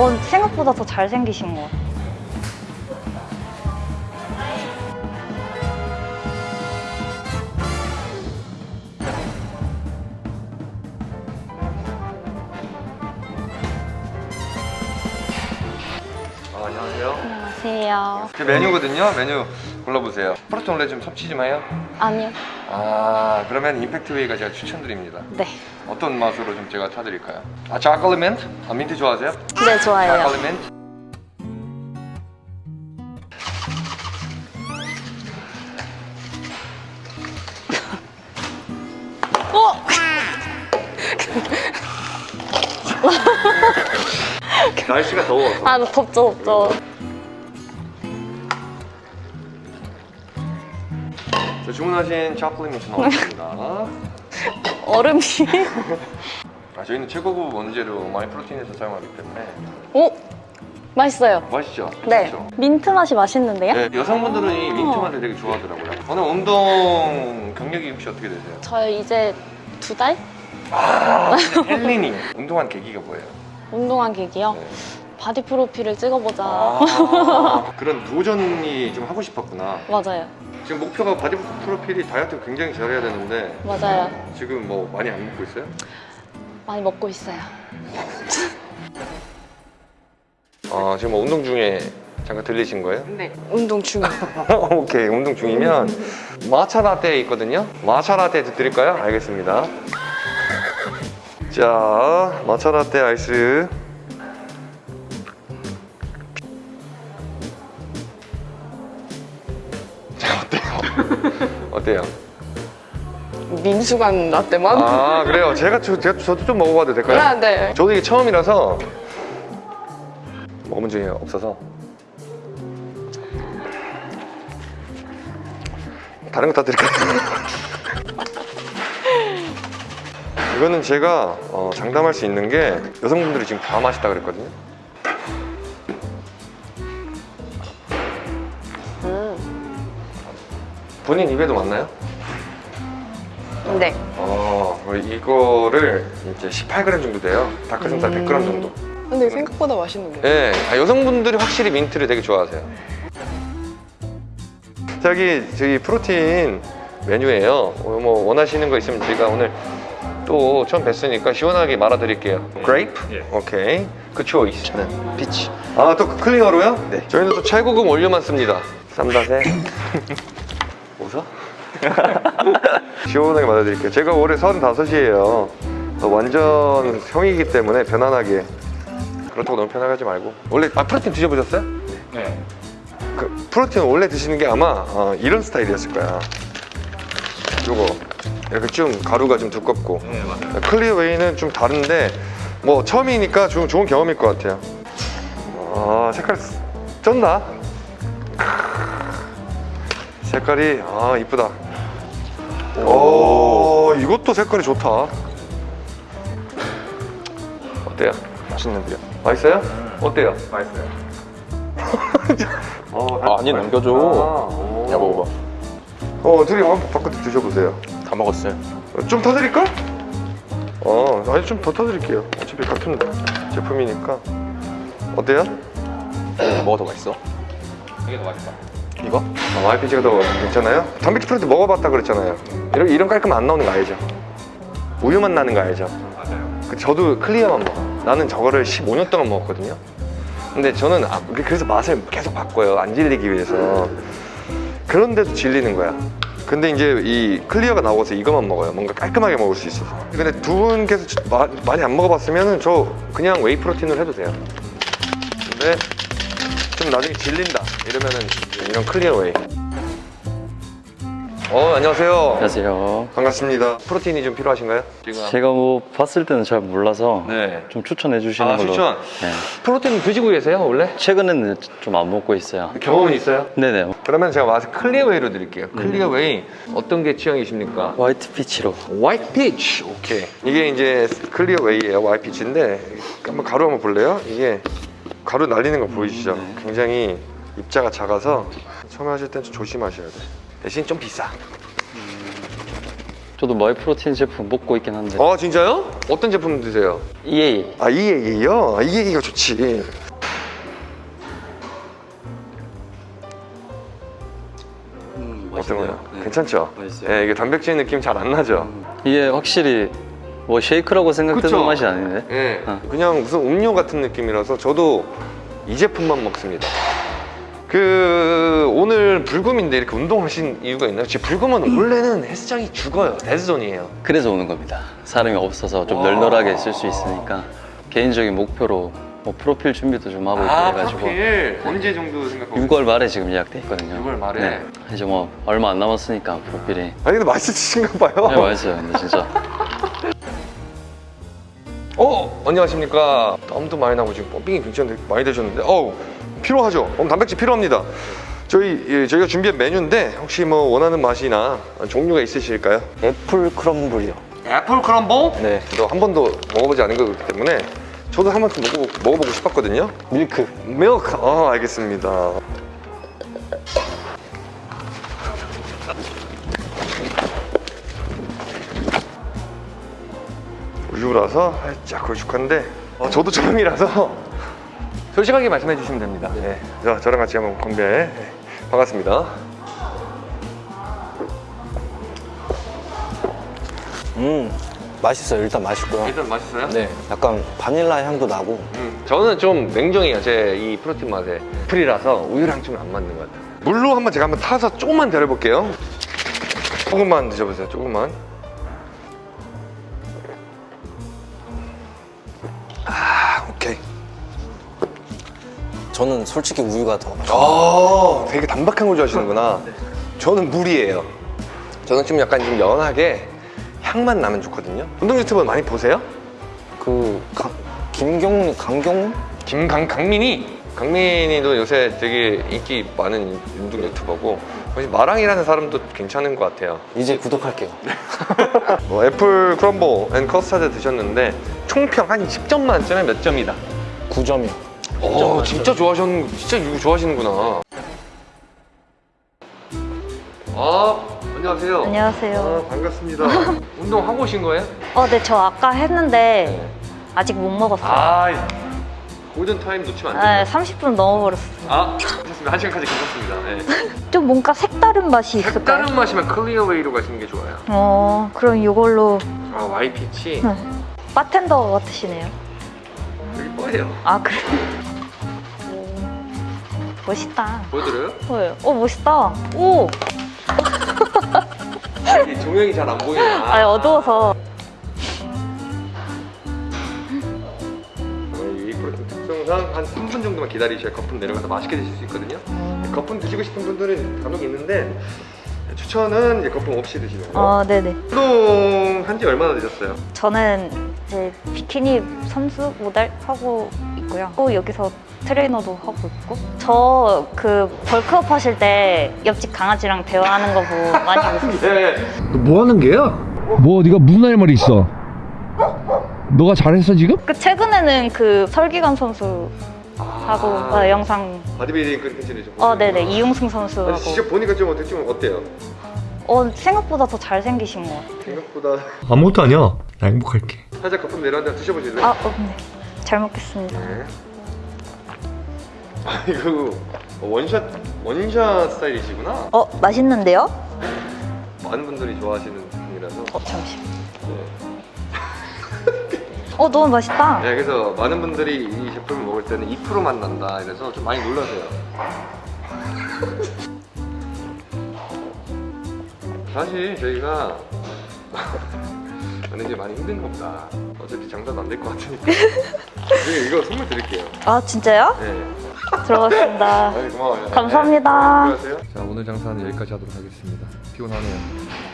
어, 생각보다 더 잘생기신 것 같아요. 안녕하세요. 메뉴거든요. 메뉴 골라보세요. 프로틴 원래 좀 섭취 좀 해요? 아니요. 아, 그러면 임팩트 웨이가 제가 추천드립니다. 네. 어떤 맛으로 좀 제가 타드릴까요? 아, 자클리 민트? 아, 민트 좋아하세요? 네, 좋아해요. 자클리 민트? 어? 날씨가 더워서. 아, 덥죠, 덥죠. 주문하신 민트 나왔습니다. 얼음이. 아, 저희는 최고급 원재료 마이 프로틴에서 사용하기 때문에 오! 맛있어요. 맛있죠? 네. 그렇죠? 민트 맛이 맛있는데요? 네, 여성분들은 이 민트 맛을 되게 좋아하더라고요. 오늘 운동 경력이 혹시 어떻게 되세요? 저 이제 두 달? 아, 헬린이. 운동한 계기가 뭐예요? 운동한 계기요? 네. 바디 프로필을 찍어보자. 아, 그런 도전이 좀 하고 싶었구나. 맞아요. 지금 목표가 바디 프로필이 다이어트 굉장히 잘해야 되는데 맞아요. 지금 뭐 많이 안 먹고 있어요? 많이 먹고 있어요. 아, 지금 뭐 운동 중에 잠깐 들리신 거예요? 네. 운동 중. 오케이, 운동 중이면 말차 라떼 있거든요. 말차 라떼 드릴까요? 알겠습니다. 자, 말차 라떼 아이스. 어때요? 민수간 라떼만? 아, 그래요. 제가, 저, 제가 저도 좀 먹어봐도 될까요? 아, 네. 저도 이게 처음이라서 먹어본 적이 없어서 다른 거 다 드릴까요? 이거는 제가 어, 장담할 수 있는 게 여성분들이 지금 다 맛있다 그랬거든요 본인 입에도 맞나요? 네. 어, 이거를 이제 18g 정도 돼요 닭가슴살 100g 정도 근데 생각보다 맛있는데. 네, 아, 여성분들이 확실히 민트를 되게 좋아하세요. 저기 저기 프로틴 메뉴예요. 어, 뭐 원하시는 거 있으면 제가 오늘 또 처음 뵀으니까 시원하게 말아드릴게요. Grape? 오케이. 그 choice. 저는 peach. 아, 또 clear로요? 네. 저희는 또 최고급 원료만 씁니다. 쌈다세. 웃어? 시원하게 말아드릴게요. 제가 올해 35이에요. 완전 형이기 때문에 편안하게 그렇다고 너무 편하게 말고 원래 아 프로틴 드셔보셨어요? 네. 그 프로틴 원래 드시는 게 아마 어, 이런 스타일이었을 거야 요거 이렇게 좀 가루가 좀 두껍고 네, 맞아요. clear whey는 좀 다른데 뭐 처음이니까 좀 좋은 경험일 것 같아요 아 색깔 쩐다 색깔이 아 이쁘다 오 이것도 색깔이 좋다 어때요? 맛있는데요? 맛있어요? 어때요? 맛있어요. 어, 아, 아니, 넘겨줘. 오. 야, 먹어봐. 어, 둘이 한번 바꿔 드셔보세요. 다 먹었어요. 어, 좀 타드릴까? 어, 아니 좀 더 타드릴게요. 어차피 같은 제품이니까. 어때요? 뭐가 더 맛있어? 이게 더 맛있다. 이거? 아, YPG가 더 괜찮아요? 단백질 프로틴 먹어봤다 그랬잖아요. 이런 이런 깔끔 안 나오는 거 알죠? 우유만 나는 거 알죠? 맞아요. 그 저도 클리어만 먹어. 나는 저거를 15년 동안 먹었거든요. 근데 저는 아, 그래서 맛을 계속 바꿔요. 안 질리기 위해서. 그런데도 질리는 거야. 근데 이제 이 clear가 나오고서 이것만 먹어요. 뭔가 깔끔하게 먹을 수 있어서. 근데 두 분께서 마- 많이 안 먹어봤으면 저 그냥 whey 프로틴을 해도 돼요. 근데 좀 나중에 질린다 이러면은 이런 clear whey. 어 안녕하세요. 안녕하세요. 반갑습니다. 프로틴이 좀 필요하신가요? 지금 제가 뭐 봤을 때는 잘 몰라서 네. 좀 추천해 주시는 아, 걸로. 추천? 네. 프로틴 드시고 계세요 원래? 최근에는 좀 안 먹고 있어요. 경험은 있어요? 네네. 그러면 제가 와서 clear whey로 드릴게요. clear whey 어떤 게 취향이십니까? White peach로. White peach 오케이 이게 이제 clear whey예요 white peach인데 한번 가루 한번 볼래요? 이게 가루 날리는 거 보이시죠? 굉장히 입자가 작아서 처음에 하실 땐 좀 조심하셔야 돼 대신 좀 비싸 저도 마이프로틴 제품 먹고 있긴 한데 아 진짜요? 어떤 제품 드세요? EAA 아 EAA요? 아 EAA가 좋지 음, 어떤 거요? 네. 괜찮죠? 맛있어요. 예, 이게 단백질 느낌 잘 안 나죠? 이게 확실히 뭐 쉐이크라고 생각되는? 맛이 아닌데 예, 어. 그냥 무슨 음료 같은 느낌이라서 저도 이 제품만 먹습니다. 그 오늘 불금인데 이렇게 운동하신 이유가 있나요? 지금 불금은 원래는 헬스장이 죽어요. Dead zone이에요. 그래서 오는 겁니다 사람이 없어서 좀 와. 널널하게 쓸 수 있으니까 개인적인 목표로 뭐 프로필 준비도 좀 하고 있고 해가지고 아, 네. 언제 정도 생각하고? 6월 말에 지금 예약돼 있거든요 6월 말에? 네. 이제 뭐 얼마 안 남았으니까 프로필이 아니 근데 맛있으신가 봐요. 네 맛있어요 근데 진짜 어 안녕하십니까. 땀도 많이 나고 지금 pumping이 굉장히 많이 되셨는데, 어우 필요하죠. 그럼 단백질 필요합니다. 저희 예, 저희가 준비한 메뉴인데 혹시 뭐 원하는 맛이나 종류가 있으실까요? apple crumble이요. apple crumble? 네. 저도 한 번도 먹어보지 않은 거기 때문에 저도 한 번쯤 먹어보, 먹어보고 싶었거든요. 밀크. 밀크. 아 알겠습니다. 우유라서 살짝 걸쭉한데 어, 저도 처음이라서 솔직하게 말씀해 주시면 됩니다. 네. 자, 저랑 같이 한번 건배. 네. 반갑습니다. 음, 맛있어요. 일단 맛있고요. 일단 맛있어요? 네, 약간 바닐라 향도 나고. 음, 저는 좀 냉정해요. 제 이 프로틴 맛에 프리라서 우유랑 좀 안 맞는 것 같아요. 물로 한번 제가 한번 타서 조금만 데려볼게요. 조금만 드셔보세요. 조금만. 저는 솔직히 우유가 더 맛있어요. 아, 되게 담백한 걸 좋아하시는구나. 저는 물이에요. 저는 좀 약간 좀 연하게 향만 나면 좋거든요. 운동 유튜버 많이 보세요? 그 강, 김경문, 강경문? 김강 강민이 강민이도 요새 되게 인기 많은 운동 유튜버고 마랑이라는 사람도 괜찮은 것 같아요. 이제 구독할게요. 뭐 apple crumble and custard 드셨는데 총평 한 10점 만점에 몇 점이다? 9점이요. 오, 진짜 좋아하셨는 진짜 이거 좋아하시는구나. 아, 안녕하세요. 안녕하세요. 아, 반갑습니다. 운동 하고 오신 거예요? 어, 네, 저 아까 했는데 아직 못 먹었어요. 아, 골든 타임 놓치면 안 네, 돼요. 30분 넘어버렸어요. 아, 괜찮습니다. 한 시간까지 괜찮습니다. 네. 좀 뭔가 색다른 맛이 있을까요? 다른 맛이면 clear whey로 가시는 게 좋아요. 어, 그럼 이걸로 아, white peach 네. 바텐더 같으시네요. 여기 뭐예요? 아, 그래? 오, 멋있다. 보여드려요? 네. 어, 멋있다. 오! 이 조명이 잘 안 보이나? 아, 어두워서. 이 프로틴 특성상 한 3분 정도만 기다리셔야 거품 내려가서 맛있게 드실 수 있거든요. 거품 드시고 싶은 분들은 간혹 있는데 추천은 이제 거품 없이 드시는 거. 어, 네네. 운동 한 지 얼마나 되셨어요? 저는 이제 비키니 선수 모델 하고 있고요. 또 여기서 트레이너도 하고 있고. 저 그 벌크업 하실 때 옆집 강아지랑 대화하는 거 보고 많이 웃었어요. 네. 너뭐 하는 게야? 뭐 네가 무슨 할 말이 있어? 너가 잘했어 지금? 그 최근에는 그 설기관 선수 하고 어, 영상 바디빌딩 컨텐츠를 좀 어. 네네 이용승 아니, 선수하고 직접 보니까 좀 어떻게 좀 어때요? 어 생각보다 더 잘생기신 것 같아요. 생각보다 아무것도 아니야. 나 행복할게. 살짝 거품 내려가다 드셔보실래요? 아, 어, 네. 잘 먹겠습니다. 네. 아 이거 원샷 원샷 스타일이시구나. 어 맛있는데요? 많은 분들이 좋아하시는 분이라서. 어 잠시. 네. 어 너무 맛있다. 네, 그래서 많은 분들이 이 제품을 먹을 때는 2%만 난다 이래서 좀 많이 놀라세요. 사실 저희가 만약에 많이 힘든 겁니다. 어차피 장사도 안 될 것 같으니까. 저희 이거 선물 드릴게요. 아 진짜요? 네. 들어갔습니다. 아이, 고마워요. 감사합니다. 네, 자 오늘 장사는 여기까지 하도록 하겠습니다. 피곤하네요.